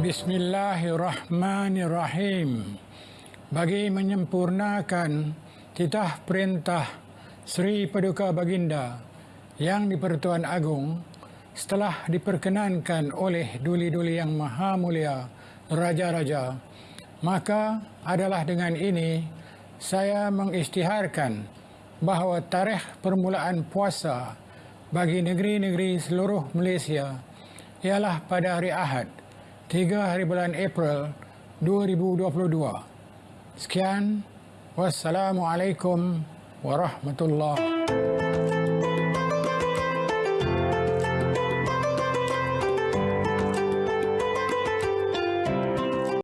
Bismillahirrahmanirrahim. Bagi menyempurnakan titah perintah Sri Paduka Baginda yang di-Pertuan Agong setelah diperkenankan oleh duli-duli yang maha mulia raja-raja maka adalah dengan ini saya mengisytiharkan bahawa tarikh permulaan puasa bagi negeri-negeri seluruh Malaysia ialah pada hari Ahad 3 hari bulan April 2022. Sekian. Wassalamualaikum warahmatullahi